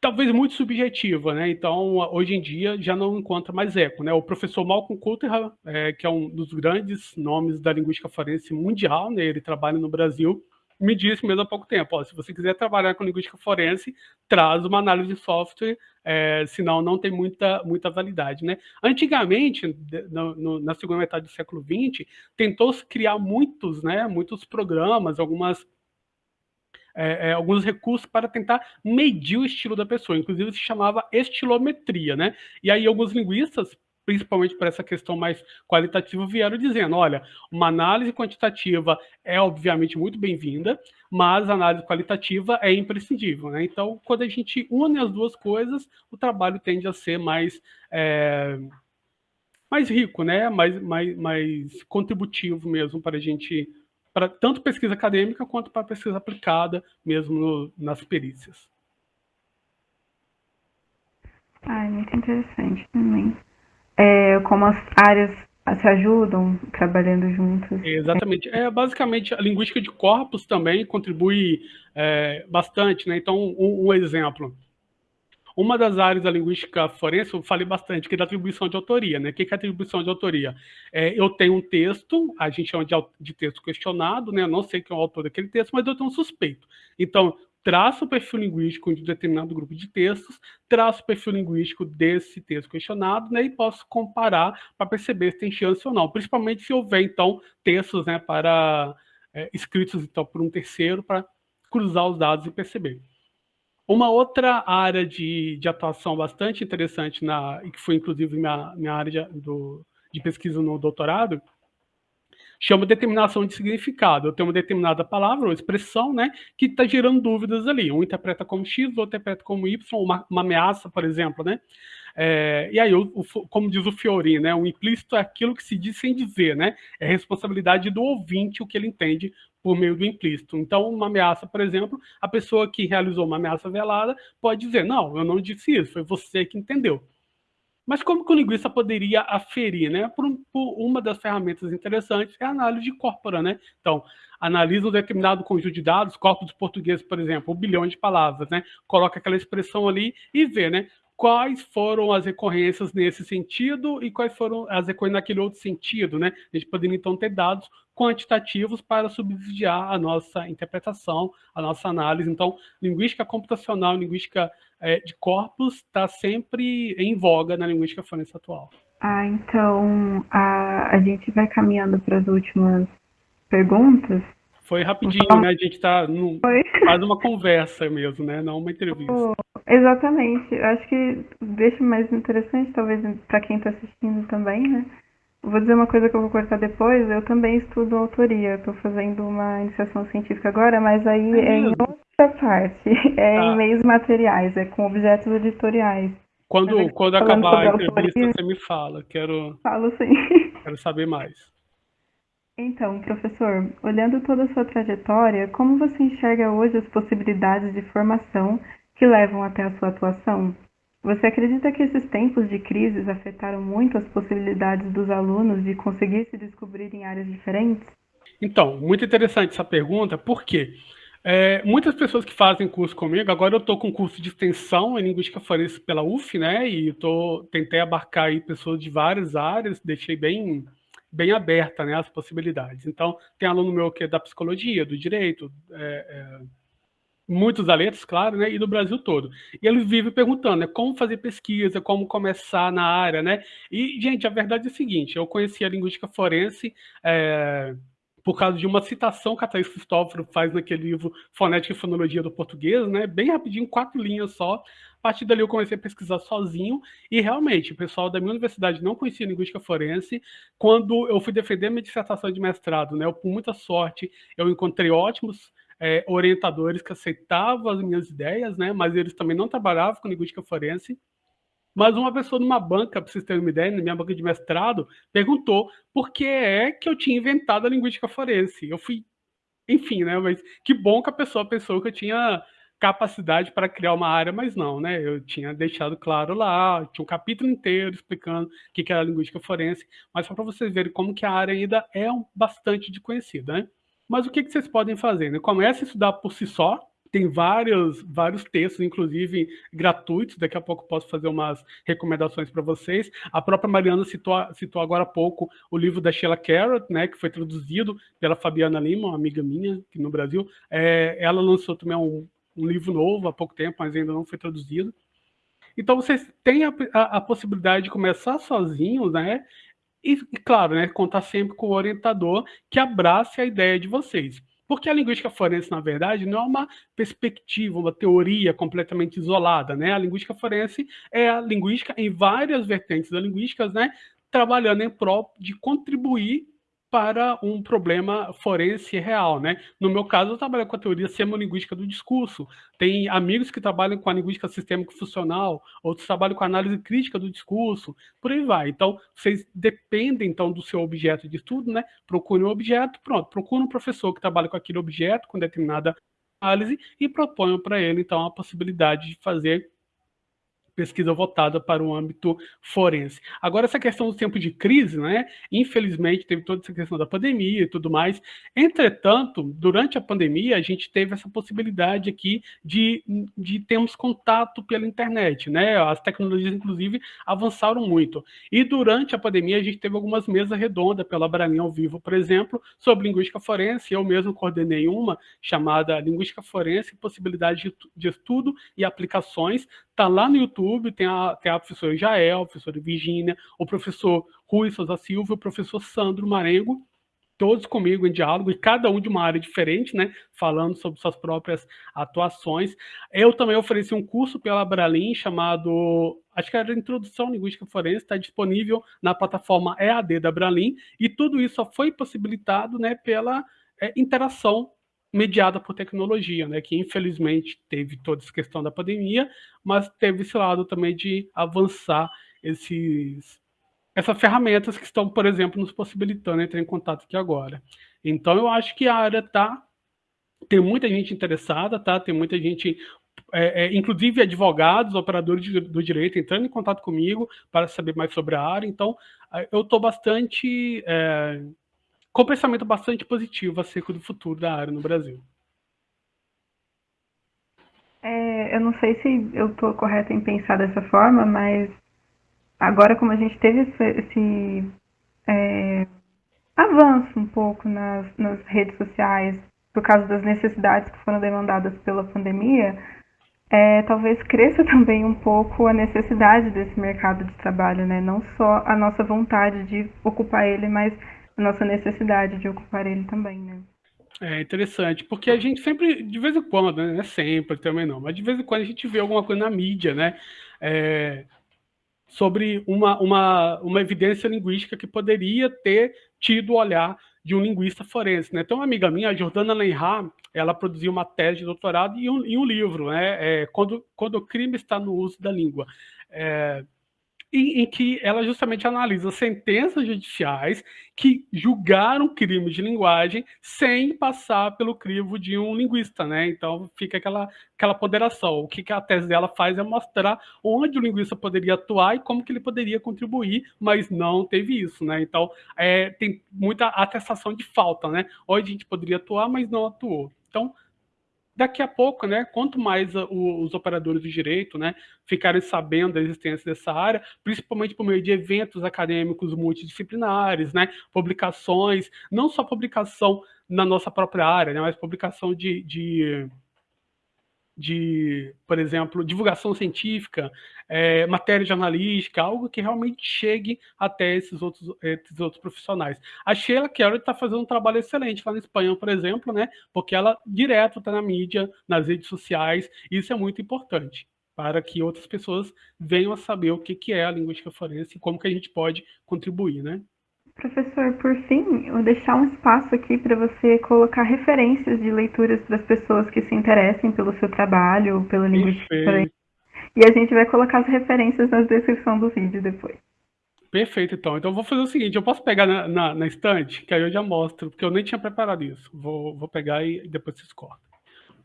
talvez muito subjetiva, né? Então, hoje em dia já não encontra mais eco, né? O professor Malcolm Coulter, é, que é um dos grandes nomes da linguística forense mundial, né? Ele trabalha no Brasil, me disse mesmo há pouco tempo, ó, se você quiser trabalhar com linguística forense, traz uma análise de software, é, senão não tem muita, muita validade. Né? Antigamente, no, no, na segunda metade do século XX, tentou-se criar muitos, né, muitos programas, algumas é, é, alguns recursos para tentar medir o estilo da pessoa, inclusive se chamava estilometria, né? E aí alguns linguistas principalmente para essa questão mais qualitativa, vieram dizendo, olha, uma análise quantitativa é obviamente muito bem-vinda, mas a análise qualitativa é imprescindível. Né? Então, quando a gente une as duas coisas, o trabalho tende a ser mais, é, mais rico, né? mais, mais, mais contributivo mesmo para a gente, para tanto pesquisa acadêmica quanto para pesquisa aplicada mesmo no, nas perícias. Ah, muito interessante também é, como as áreas se ajudam trabalhando juntas. Exatamente. É, basicamente, a linguística de corpos também contribui é, bastante. Né? Então, um, um, exemplo. Uma das áreas da linguística forense, eu falei bastante, que é da atribuição de autoria. Né? O que é atribuição de autoria? É, eu tenho um texto, a gente chama de, de texto questionado, né? eu não sei quem é o autor daquele texto, mas eu tenho um suspeito. Então, traço o perfil linguístico de determinado grupo de textos, traço o perfil linguístico desse texto questionado, né, e posso comparar para perceber se tem chance ou não, principalmente se houver, então, textos né, para é, escritos então, por um terceiro para cruzar os dados e perceber. Uma outra área de, de atuação bastante interessante, na, e que foi inclusive minha, minha área de, do, de pesquisa no doutorado, chama determinação de significado. Eu tenho uma determinada palavra ou expressão, né, que está gerando dúvidas ali. Um interpreta como X, outro interpreta como Y, uma, uma ameaça, por exemplo, né? É, e aí, o, o, como diz o Fiorin, né, o implícito é aquilo que se diz sem dizer, né? É responsabilidade do ouvinte o que ele entende por meio do implícito. Então, uma ameaça, por exemplo, a pessoa que realizou uma ameaça velada pode dizer, não, eu não disse isso, foi você que entendeu. Mas como que o linguista poderia aferir, né? Por, por, uma das ferramentas interessantes é a análise de corpora, né? Então, analisa um determinado conjunto de dados, corpos portugueses, por exemplo, um bilhão de palavras, né? Coloca aquela expressão ali e vê, né? Quais foram as recorrências nesse sentido e quais foram as recorrências naquele outro sentido, né? A gente poderia, então, ter dados quantitativos para subsidiar a nossa interpretação, a nossa análise. Então, linguística computacional, linguística é, de corpos está sempre em voga na linguística forense atual. Ah, então a, a gente vai caminhando para as últimas perguntas. Foi rapidinho, então, né? A gente está faz uma conversa mesmo, né? Não uma entrevista. Oh, exatamente. Acho que deixa mais interessante, talvez, para quem está assistindo também, né? Vou dizer uma coisa que eu vou cortar depois. Eu também estudo autoria. Estou fazendo uma iniciação científica agora, mas aí é, é em outra parte. É tá. em meios materiais, é com objetos editoriais. Quando, quando acabar a entrevista, autoria, você me fala. Quero, falo sim. Quero saber mais. Então, professor, olhando toda a sua trajetória, como você enxerga hoje as possibilidades de formação que levam até a sua atuação? Você acredita que esses tempos de crises afetaram muito as possibilidades dos alunos de conseguir se descobrir em áreas diferentes? Então, muito interessante essa pergunta, porque é, muitas pessoas que fazem curso comigo, agora eu estou com curso de extensão em Linguística Forense pela UF, né, e tô, tentei abarcar aí pessoas de várias áreas, deixei bem, bem aberta né, as possibilidades. Então, tem aluno meu que é da psicologia, do direito, é, é, muitos da letras, claro, né, e do Brasil todo. E ele vive perguntando, né, como fazer pesquisa, como começar na área, né? E, gente, a verdade é a seguinte, eu conheci a linguística forense é, por causa de uma citação que a Thaís Cristóforo faz naquele livro Fonética e Fonologia do Português, né, bem rapidinho, quatro linhas só. A partir dali eu comecei a pesquisar sozinho e realmente o pessoal da minha universidade não conhecia linguística forense. Quando eu fui defender minha dissertação de mestrado, né, eu, por muita sorte, eu encontrei ótimos é, orientadores que aceitavam as minhas ideias, né? Mas eles também não trabalhavam com linguística forense. Mas uma pessoa numa banca, para vocês terem uma ideia, na minha banca de mestrado, perguntou por que é que eu tinha inventado a linguística forense. Eu fui, enfim, né? Mas que bom que a pessoa pensou que eu tinha capacidade para criar uma área, mas não, né? Eu tinha deixado claro lá, tinha um capítulo inteiro explicando o que era a linguística forense, mas só para vocês verem como que a área ainda é bastante desconhecida, né? Mas o que, que vocês podem fazer? Né? Comece a estudar por si só, tem vários, vários textos, inclusive gratuitos. Daqui a pouco posso fazer umas recomendações para vocês. A própria Mariana citou, citou agora há pouco o livro da Sheila Carrot, né, que foi traduzido pela Fabiana Lima, uma amiga minha aqui no Brasil. É, ela lançou também um, um, livro novo há pouco tempo, mas ainda não foi traduzido. Então vocês têm a, a, a possibilidade de começar sozinhos, né? E, claro, né, contar sempre com o orientador que abrace a ideia de vocês. Porque a linguística forense, na verdade, não é uma perspectiva, uma teoria completamente isolada, né? A linguística forense é a linguística em várias vertentes da linguística, né? Trabalhando em prol de contribuir para um problema forense real, né? No meu caso, eu trabalho com a teoria semolinguística do discurso. Tem amigos que trabalham com a linguística sistêmico-funcional, outros trabalham com a análise crítica do discurso, por aí vai. Então, vocês dependem, então, do seu objeto de estudo, né? Procure um objeto, pronto. Procure um professor que trabalha com aquele objeto, com determinada análise, e proponham para ele, então, a possibilidade de fazer pesquisa voltada para o âmbito forense. Agora, essa questão do tempo de crise, né? Infelizmente, teve toda essa questão da pandemia e tudo mais. Entretanto, durante a pandemia, a gente teve essa possibilidade aqui de, de termos contato pela internet, né? As tecnologias, inclusive, avançaram muito. E durante a pandemia, a gente teve algumas mesas redondas pela Bralinha ao vivo, por exemplo, sobre linguística forense. Eu mesmo coordenei uma chamada Linguística Forense, Possibilidade de, de Estudo e Aplicações, Está lá no YouTube, tem a, tem a professora Jael, a professora Virginia, o professor Rui Souza Silva, o professor Sandro Marengo, todos comigo em diálogo, e cada um de uma área diferente, né, falando sobre suas próprias atuações. Eu também ofereci um curso pela Bralin chamado, acho que era Introdução Linguística Forense, está disponível na plataforma EAD da Bralin, e tudo isso só foi possibilitado, né, pela é, interação mediada por tecnologia, né, que infelizmente teve toda essa questão da pandemia, mas teve esse lado também de avançar esses essas ferramentas que estão, por exemplo, nos possibilitando entrar em contato aqui agora. Então, eu acho que a área tá tem muita gente interessada, tá? Tem muita gente é, é, inclusive advogados, operadores de, do direito, entrando em contato comigo para saber mais sobre a área. Então, eu estou bastante é, com pensamento bastante positivo acerca do futuro da área no Brasil. É, eu não sei se eu estou correta em pensar dessa forma, mas agora como a gente teve esse, esse é, avanço um pouco nas, nas redes sociais por causa das necessidades que foram demandadas pela pandemia, é, talvez cresça também um pouco a necessidade desse mercado de trabalho, né? Não só a nossa vontade de ocupar ele, mas a nossa necessidade de ocupar ele também, né? É interessante, porque a gente sempre, de vez em quando, né? Sempre também não, mas de vez em quando a gente vê alguma coisa na mídia, né? É, sobre uma, uma, uma evidência linguística que poderia ter tido o olhar de um linguista forense. Né? Tem uma amiga minha, a Jordana Lenhar, ela produziu uma tese de doutorado e um, e um livro, né? É, quando, quando o crime está no uso da língua. É, em, em, que ela justamente analisa sentenças judiciais que julgaram crimes de linguagem sem passar pelo crivo de um linguista, né? Então fica aquela, aquela ponderação. O que, que a tese dela faz é mostrar onde o linguista poderia atuar e como que ele poderia contribuir, mas não teve isso, né? Então é, tem muita atestação de falta, né? Onde a gente poderia atuar, mas não atuou. Então, daqui a pouco, né, quanto mais os operadores de direito, né, ficarem sabendo da existência dessa área, principalmente por meio de eventos acadêmicos multidisciplinares, né, publicações, não só publicação na nossa própria área, né, mas publicação de, de de, por exemplo, divulgação científica, é, matéria jornalística, algo que realmente chegue até esses outros, esses outros profissionais. A Sheila Carroll está fazendo um trabalho excelente lá na Espanha, por exemplo, né, porque ela direto está na mídia, nas redes sociais, isso é muito importante para que outras pessoas venham a saber o que, que é a linguística forense e como que a gente pode contribuir, né? Professor, por fim, vou deixar um espaço aqui para você colocar referências de leituras para as pessoas que se interessem pelo seu trabalho, pela linguística. E a gente vai colocar as referências na descrição do vídeo depois. Perfeito, então. Então eu vou fazer o seguinte, eu posso pegar na, na, na estante, que aí eu já mostro, porque eu nem tinha preparado isso. Vou, vou pegar e depois vocês cortam.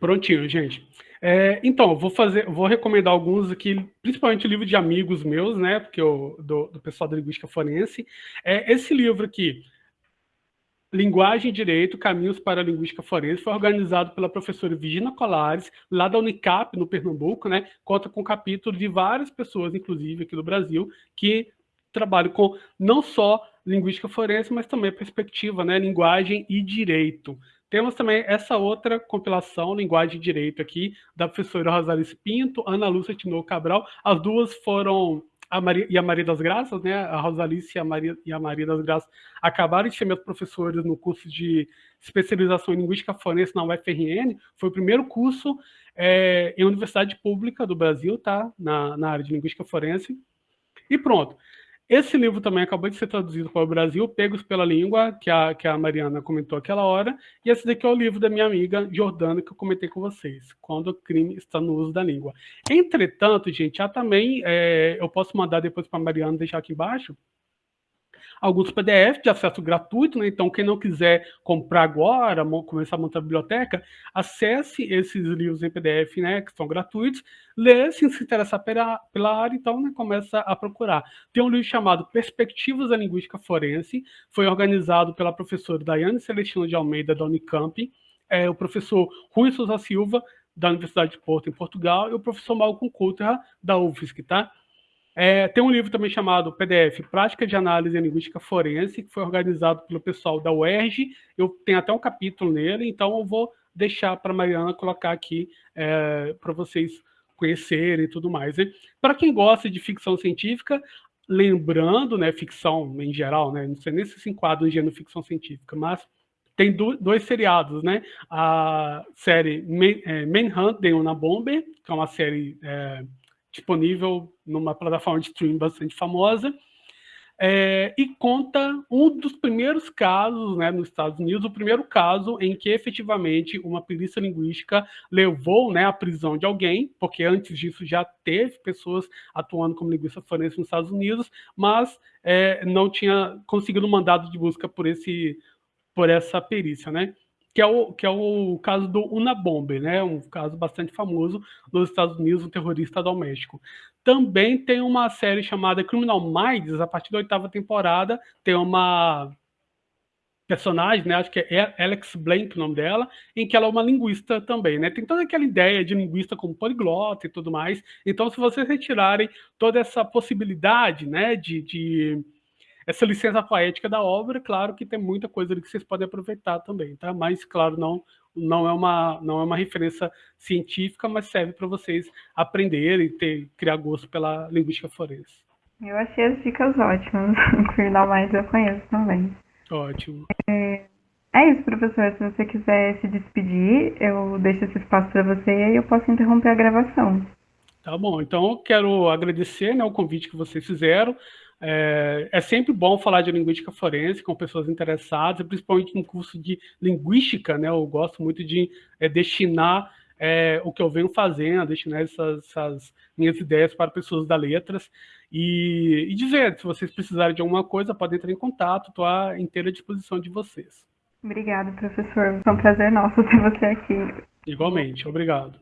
Prontinho, gente. É, então, vou fazer, vou recomendar alguns aqui, principalmente livro de amigos meus, né? Porque eu, do, do pessoal da linguística forense. É, esse livro aqui, Linguagem e Direito, Caminhos para a Linguística Forense, foi organizado pela professora Virginia Colares, lá da Unicap, no Pernambuco, né? Conta com capítulo de várias pessoas, inclusive aqui do Brasil, que trabalham com não só linguística forense, mas também perspectiva, né? Linguagem e direito. Temos também essa outra compilação, Linguagem de Direito aqui, da professora Rosalice Pinto, Ana Lúcia Tinoco Cabral. As duas foram a Maria, e a Maria das Graças, né? A Rosalice e a Maria, e a Maria das Graças acabaram de ser meus professores no curso de especialização em Linguística Forense na UFRN. Foi o primeiro curso é, em universidade pública do Brasil, tá? Na, na área de Linguística Forense. E pronto. Esse livro também acabou de ser traduzido para o Brasil, Pegos pela Língua, que a, que a Mariana comentou aquela hora, e esse daqui é o livro da minha amiga Jordana, que eu comentei com vocês, Quando o Crime está no Uso da Língua. Entretanto, gente, já também, é, eu posso mandar depois para a Mariana deixar aqui embaixo, alguns PDF de acesso gratuito, né? então quem não quiser comprar agora, começar a montar a biblioteca, acesse esses livros em PDF, né, que são gratuitos, lê, se interessar pela, pela área, então né, começa a procurar. Tem um livro chamado Perspectivas da Linguística Forense, foi organizado pela professora Daiane Celestino de Almeida, da Unicamp, é, o professor Rui Souza Silva, da Universidade de Porto, em Portugal, e o professor Malcolm Coulter, da UFSC, tá? É, tem um livro também chamado PDF, Prática de Análise em Linguística Forense, que foi organizado pelo pessoal da UERJ. Eu tenho até um capítulo nele, então eu vou deixar para a Mariana colocar aqui é, para vocês conhecerem e tudo mais. Para quem gosta de ficção científica, lembrando, né, ficção em geral, né, não sei nem se se enquadra em gênero ficção científica, mas tem do, dois seriados, né? A série Man, é, Manhunt, The Unabomber, que é uma série... É, disponível numa plataforma de streaming bastante famosa, é, e conta um dos primeiros casos né, nos Estados Unidos, o primeiro caso em que efetivamente uma perícia linguística levou né, à prisão de alguém, porque antes disso já teve pessoas atuando como linguista forense nos Estados Unidos, mas é, não tinha conseguido um mandado de busca por, esse, por essa perícia. Né? Que é o, que é o caso do Unabomber, né? um caso bastante famoso nos Estados Unidos, um terrorista doméstico. Também tem uma série chamada Criminal Minds, a partir da oitava temporada, tem uma personagem, né, acho que é Alex Blank o nome dela, em que ela é uma linguista também, né? Tem toda aquela ideia de linguista como poliglota e tudo mais. Então, se vocês retirarem toda essa possibilidade, né, de, de essa licença poética da obra, claro que tem muita coisa ali que vocês podem aproveitar também, tá? Mas, claro, não não é uma não é uma referência científica, mas serve para vocês aprenderem e ter criar gosto pela linguística forense. Eu achei as dicas ótimas. O Criminal mais eu conheço também. Ótimo. É, é isso, professor. Se você quiser se despedir, eu deixo esse espaço para você e aí eu posso interromper a gravação. Tá bom. Então, eu quero agradecer né, o convite que vocês fizeram. É, é, sempre bom falar de linguística forense com pessoas interessadas, principalmente no curso de linguística, né? Eu gosto muito de é, destinar é, o que eu venho fazendo, destinar essas, essas, minhas ideias para pessoas da letras e, e, dizer, se vocês precisarem de alguma coisa, podem entrar em contato, estou à inteira disposição de vocês. Obrigada, professor. Foi um prazer nosso ter você aqui. Igualmente, obrigado.